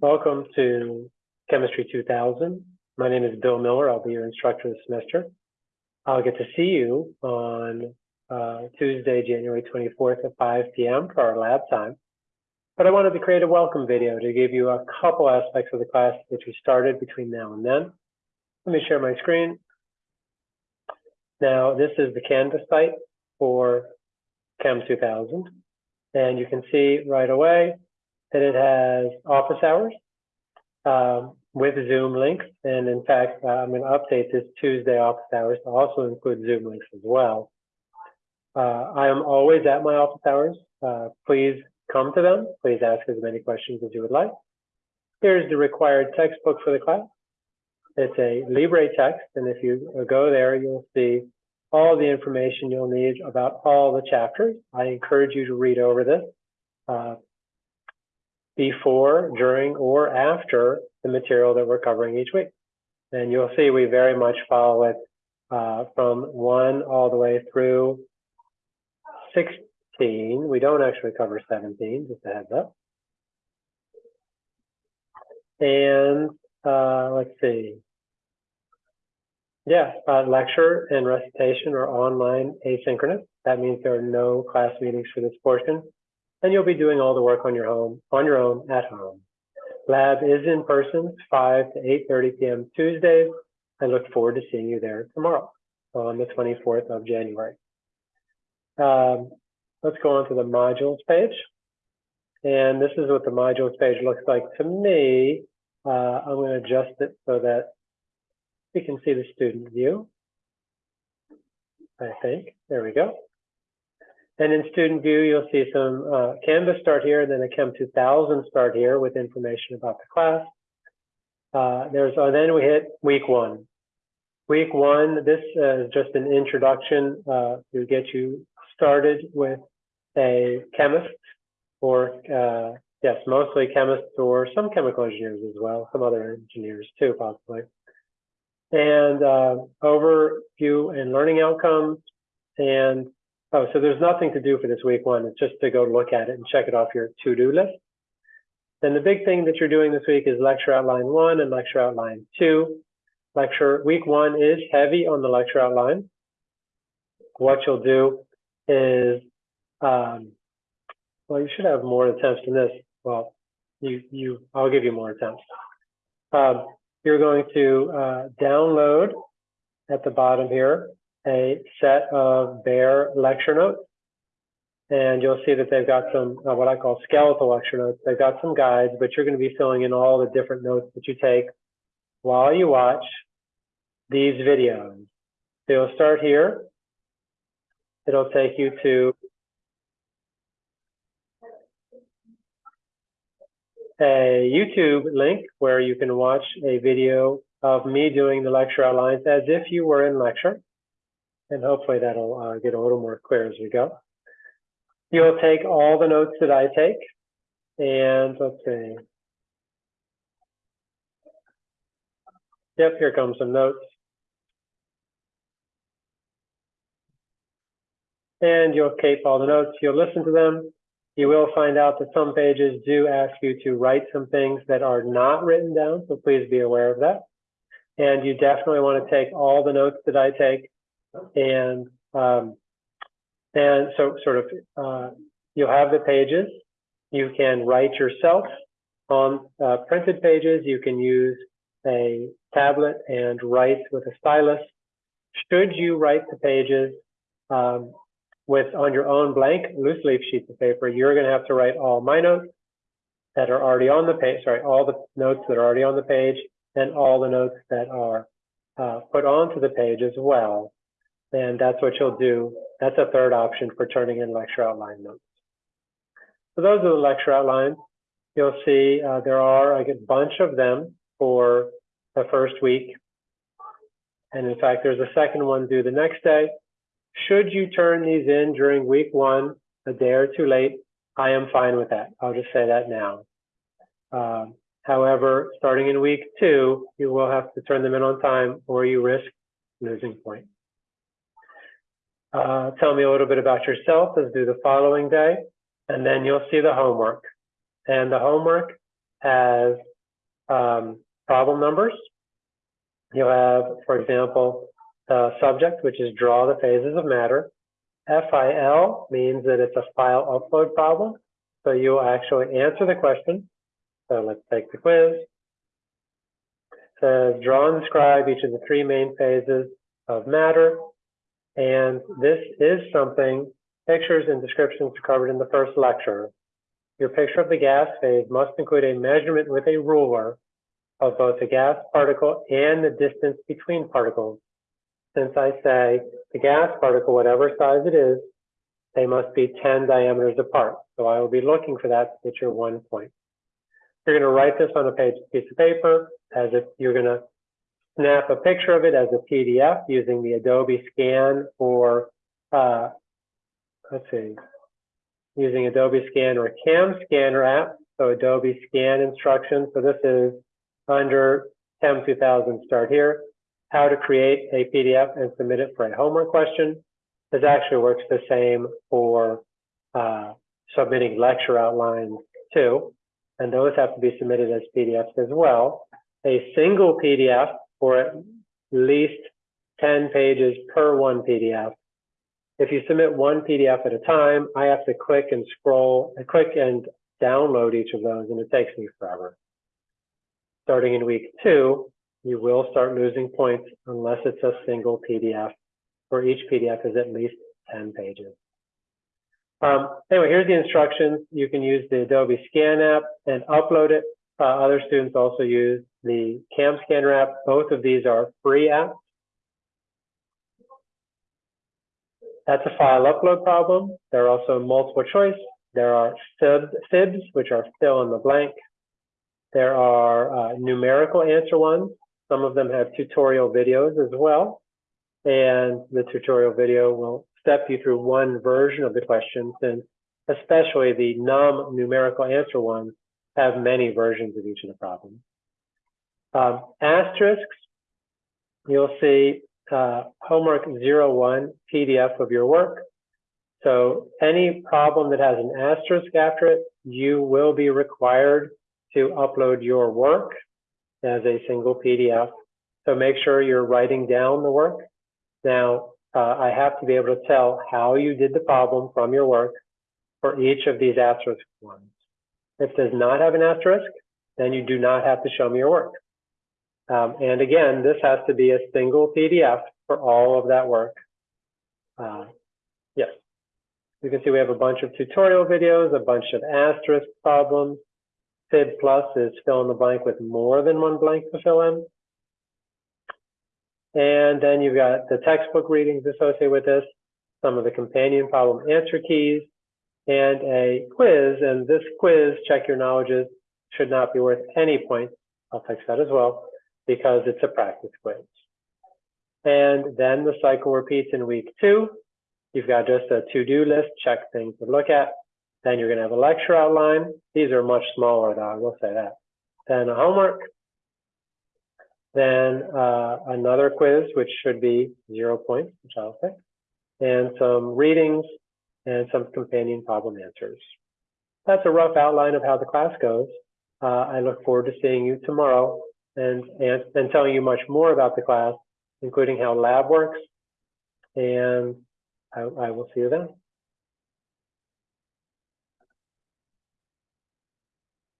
Welcome to Chemistry 2000. My name is Bill Miller. I'll be your instructor this semester. I'll get to see you on uh, Tuesday, January 24th at 5 p.m. for our lab time. But I wanted to create a welcome video to give you a couple aspects of the class which we started between now and then. Let me share my screen. Now, this is the Canvas site for Chem 2000. And you can see right away that it has office hours um, with Zoom links. And in fact, uh, I'm going to update this Tuesday office hours to also include Zoom links as well. Uh, I am always at my office hours. Uh, please come to them. Please ask as many questions as you would like. Here's the required textbook for the class. It's a Libre text, and if you go there, you'll see all the information you'll need about all the chapters. I encourage you to read over this uh, before, during, or after the material that we're covering each week. And you'll see we very much follow it uh, from 1 all the way through 16. We don't actually cover 17, just a heads up. And uh, let's see. Yeah, uh, lecture and recitation are online asynchronous. That means there are no class meetings for this portion. And you'll be doing all the work on your home, on your own at home. Lab is in person, 5 to 8.30 p.m. Tuesdays. I look forward to seeing you there tomorrow on the 24th of January. Um, let's go on to the modules page. And this is what the modules page looks like to me. Uh, I'm going to adjust it so that we can see the student view. I think, there we go. And in student view, you'll see some uh, Canvas start here, and then a Chem 2000 start here with information about the class. Uh, there's, uh, then we hit week one. Week one, this uh, is just an introduction uh, to get you started with a chemist or, uh, yes, mostly chemists or some chemical engineers as well, some other engineers too, possibly and uh, overview and learning outcomes. And oh, so there's nothing to do for this week one. It's just to go look at it and check it off your to-do list. Then the big thing that you're doing this week is lecture outline one and lecture outline two. Lecture week one is heavy on the lecture outline. What you'll do is, um, well, you should have more attempts than this. Well, you, you, I'll give you more attempts. Um, you're going to uh, download at the bottom here a set of bare lecture notes. And you'll see that they've got some, uh, what I call skeletal lecture notes. They've got some guides, but you're going to be filling in all the different notes that you take while you watch these videos. So you'll start here. It'll take you to a YouTube link where you can watch a video of me doing the lecture outlines as if you were in lecture. And hopefully that'll uh, get a little more clear as we go. You'll take all the notes that I take. And let's see. Yep, here comes some notes. And you'll keep all the notes. You'll listen to them. You will find out that some pages do ask you to write some things that are not written down, so please be aware of that. And you definitely want to take all the notes that I take and um, and so sort of uh, you'll have the pages. You can write yourself on uh, printed pages. You can use a tablet and write with a stylus. Should you write the pages, um, with on your own blank loose leaf sheets of paper, you're going to have to write all my notes that are already on the page, sorry, all the notes that are already on the page and all the notes that are uh, put onto the page as well. And that's what you'll do. That's a third option for turning in lecture outline notes. So those are the lecture outlines. You'll see uh, there are a bunch of them for the first week. And in fact, there's a second one due the next day. Should you turn these in during week one, a day or two late, I am fine with that. I'll just say that now. Um, however, starting in week two, you will have to turn them in on time or you risk losing point. Uh, tell me a little bit about yourself as do the following day, and then you'll see the homework. And the homework has um, problem numbers. You'll have, for example, the subject, which is draw the phases of matter. FIL means that it's a file upload problem. So you'll actually answer the question. So let's take the quiz. It says draw and describe each of the three main phases of matter. And this is something, pictures and descriptions covered in the first lecture. Your picture of the gas phase must include a measurement with a ruler of both the gas particle and the distance between particles. Since I say the gas particle, whatever size it is, they must be 10 diameters apart. So I will be looking for that your one point. You're going to write this on a page, piece of paper as if you're going to snap a picture of it as a PDF using the Adobe Scan or, uh, let's see, using Adobe Scan or Cam Scanner app. So Adobe Scan instructions. So this is under Chem 2000 start here, how to create a PDF and submit it for a homework question. This actually works the same for uh, submitting lecture outlines too, and those have to be submitted as PDFs as well. A single PDF for at least 10 pages per one PDF. If you submit one PDF at a time, I have to click and scroll, click and download each of those, and it takes me forever. Starting in week two, you will start losing points unless it's a single PDF, where each PDF is at least 10 pages. Um, anyway, here's the instructions. You can use the Adobe Scan app and upload it. Uh, other students also use the Cam Scanner app. Both of these are free apps. That's a file upload problem. There are also multiple choice. There are fibs, which are fill in the blank. There are uh, numerical answer ones. Some of them have tutorial videos as well. And the tutorial video will step you through one version of the question since especially the non-numerical answer ones have many versions of each of the problems. Um, asterisks, you'll see uh, homework 01 PDF of your work. So any problem that has an asterisk after it, you will be required to upload your work as a single PDF. So make sure you're writing down the work. Now, uh, I have to be able to tell how you did the problem from your work for each of these asterisk ones. If it does not have an asterisk, then you do not have to show me your work. Um, and again, this has to be a single PDF for all of that work. Uh, yes. You can see we have a bunch of tutorial videos, a bunch of asterisk problems. Fib plus is fill in the blank with more than one blank to fill in. And then you've got the textbook readings associated with this, some of the companion problem answer keys, and a quiz. And this quiz, check your knowledges, should not be worth any points. I'll fix that as well, because it's a practice quiz. And then the cycle repeats in week two. You've got just a to-do list, check things to look at. Then you're going to have a lecture outline. These are much smaller, though, I will say that. Then a homework, then uh, another quiz, which should be zero points, which I'll pick, and some readings and some companion problem answers. That's a rough outline of how the class goes. Uh, I look forward to seeing you tomorrow and, and, and telling you much more about the class, including how lab works. And I, I will see you then.